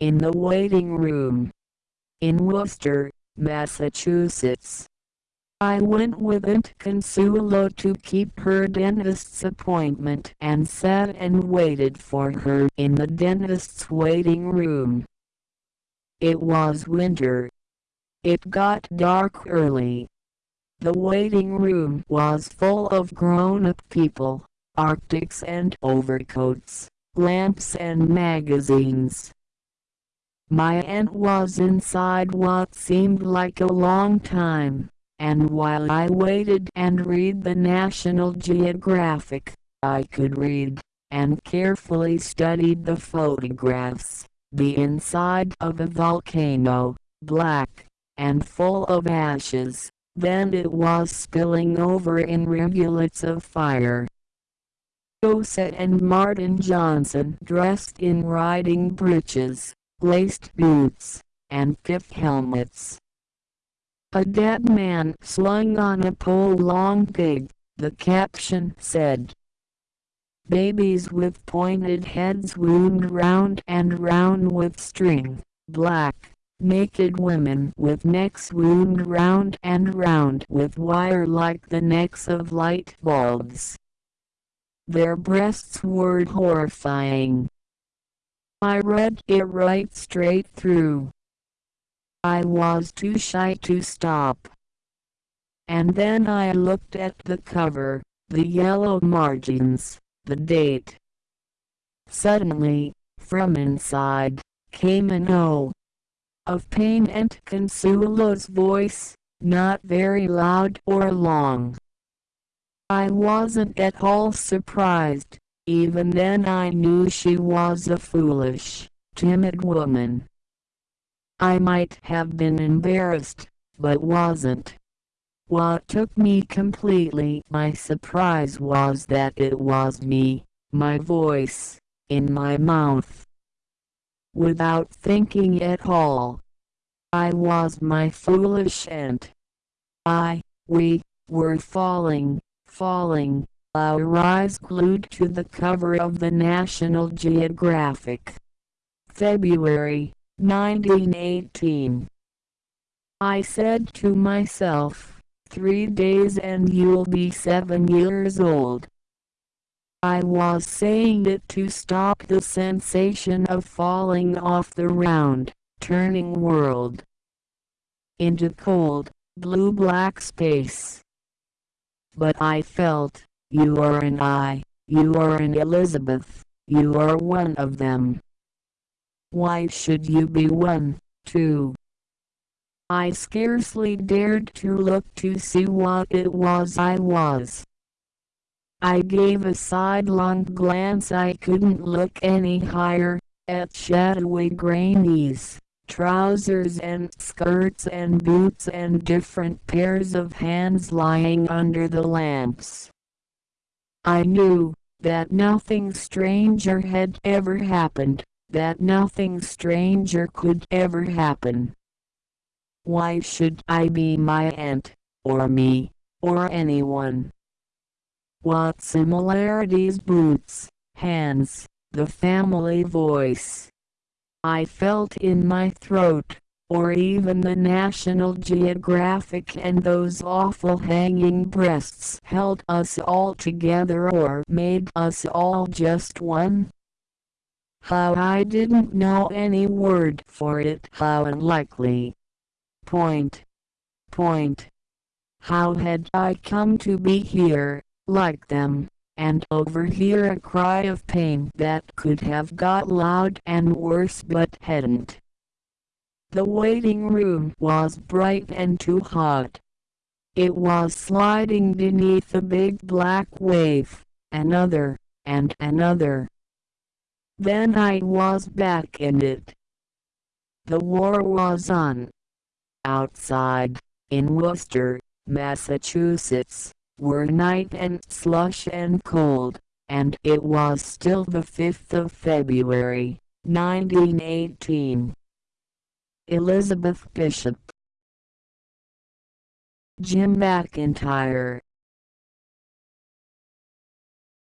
in the waiting room. In Worcester, Massachusetts. I went with Aunt Consuelo to keep her dentist's appointment and sat and waited for her in the dentist's waiting room. It was winter. It got dark early. The waiting room was full of grown-up people, arctics and overcoats, lamps and magazines. My aunt was inside what seemed like a long time and while I waited and read the National Geographic, I could read, and carefully studied the photographs. The inside of a volcano, black, and full of ashes, then it was spilling over in rivulets of fire. Osa and Martin Johnson dressed in riding breeches, laced boots, and pith helmets, a dead man slung on a pole long pig, the caption said. Babies with pointed heads wound round and round with string, black, naked women with necks wound round and round with wire like the necks of light bulbs. Their breasts were horrifying. I read it right straight through. I was too shy to stop. And then I looked at the cover, the yellow margins, the date. Suddenly, from inside, came an O of pain and Consuelo's voice, not very loud or long. I wasn't at all surprised, even then I knew she was a foolish, timid woman. I might have been embarrassed, but wasn't. What took me completely by surprise was that it was me, my voice, in my mouth. Without thinking at all. I was my foolish aunt. I, we, were falling, falling, our eyes glued to the cover of the National Geographic. February 1918. I said to myself, three days and you'll be seven years old. I was saying it to stop the sensation of falling off the round, turning world into cold, blue-black space. But I felt, you are an I, you are an Elizabeth, you are one of them. Why should you be one, too? I scarcely dared to look to see what it was I was. I gave a sidelong glance I couldn't look any higher, at shadowy grannies, trousers and skirts and boots and different pairs of hands lying under the lamps. I knew that nothing stranger had ever happened, that nothing stranger could ever happen. Why should I be my aunt, or me, or anyone? What similarities boots, hands, the family voice. I felt in my throat, or even the National Geographic and those awful hanging breasts held us all together or made us all just one. How I didn't know any word for it. How unlikely. Point. Point. How had I come to be here, like them, and overhear a cry of pain that could have got loud and worse but hadn't. The waiting room was bright and too hot. It was sliding beneath a big black wave, another, and another. Then I was back in it. The war was on. Outside, in Worcester, Massachusetts, were night and slush and cold, and it was still the 5th of February, 1918. Elizabeth Bishop. Jim McIntyre